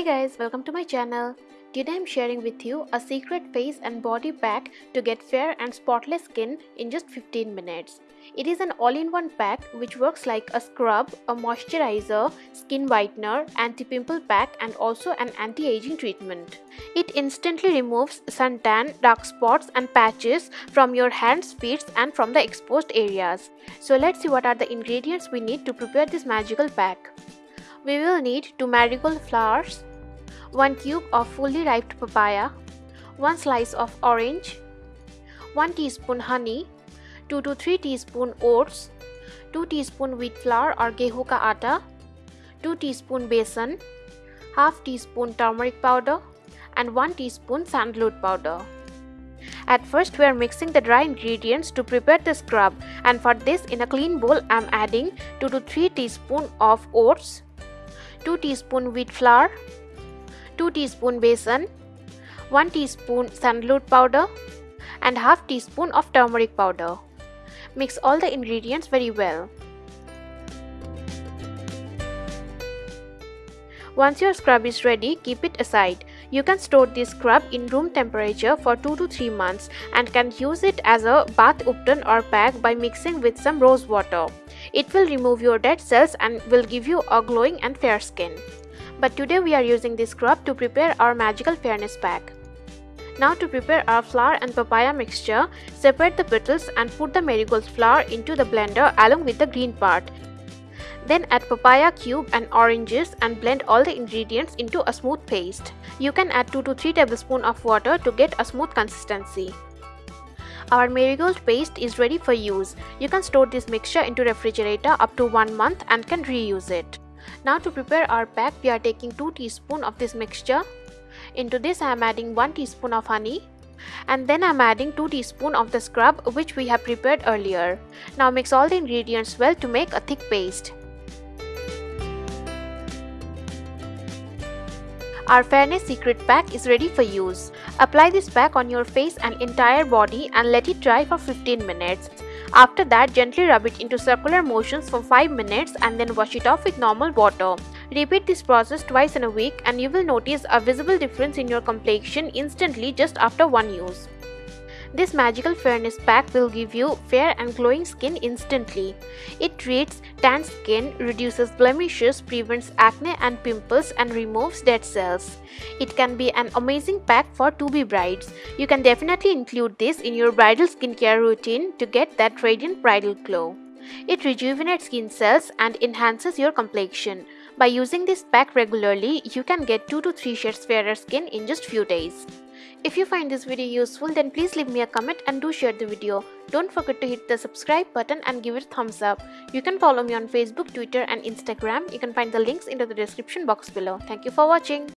Hey guys, welcome to my channel. Today I'm sharing with you a secret face and body pack to get fair and spotless skin in just 15 minutes. It is an all-in-one pack which works like a scrub, a moisturizer, skin whitener, anti-pimple pack and also an anti-aging treatment. It instantly removes suntan, dark spots and patches from your hands, feet and from the exposed areas. So let's see what are the ingredients we need to prepare this magical pack. We will need 2 marigold flowers, 1 cube of fully ripe papaya, 1 slice of orange, 1 teaspoon honey, 2 to 3 teaspoon oats, 2 teaspoon wheat flour or gehu ka atta, 2 teaspoon besan, half teaspoon turmeric powder and 1 teaspoon sandalwood powder. At first we are mixing the dry ingredients to prepare the scrub and for this in a clean bowl I am adding 2 to 3 teaspoon of oats, 2 teaspoon wheat flour, 2 teaspoon besan, 1 teaspoon sandalwood powder and half teaspoon of turmeric powder. Mix all the ingredients very well. Once your scrub is ready, keep it aside. You can store this scrub in room temperature for 2 to 3 months and can use it as a bath ubtan or pack by mixing with some rose water. It will remove your dead cells and will give you a glowing and fair skin. But today we are using this scrub to prepare our magical fairness pack. Now to prepare our flower and papaya mixture, separate the petals and put the marigold flower into the blender along with the green part. Then add papaya cube and oranges and blend all the ingredients into a smooth paste. You can add 2 to 3 tablespoons of water to get a smooth consistency. Our marigold paste is ready for use. You can store this mixture into refrigerator up to 1 month and can reuse it. Now to prepare our pack, we are taking 2 teaspoon of this mixture. Into this I am adding 1 teaspoon of honey and then I am adding 2 teaspoon of the scrub which we have prepared earlier. Now mix all the ingredients well to make a thick paste. Our Fairness Secret Pack is ready for use. Apply this pack on your face and entire body and let it dry for 15 minutes. After that, gently rub it into circular motions for 5 minutes and then wash it off with normal water. Repeat this process twice in a week and you will notice a visible difference in your complexion instantly just after one use. This magical fairness pack will give you fair and glowing skin instantly. It treats tan skin, reduces blemishes, prevents acne and pimples and removes dead cells. It can be an amazing pack for to-be brides. You can definitely include this in your bridal skincare routine to get that radiant bridal glow. It rejuvenates skin cells and enhances your complexion. By using this pack regularly, you can get 2 to 3 shades fairer skin in just few days. If you find this video useful then please leave me a comment and do share the video. Don't forget to hit the subscribe button and give it a thumbs up. You can follow me on Facebook, Twitter and Instagram. You can find the links in the description box below. Thank you for watching.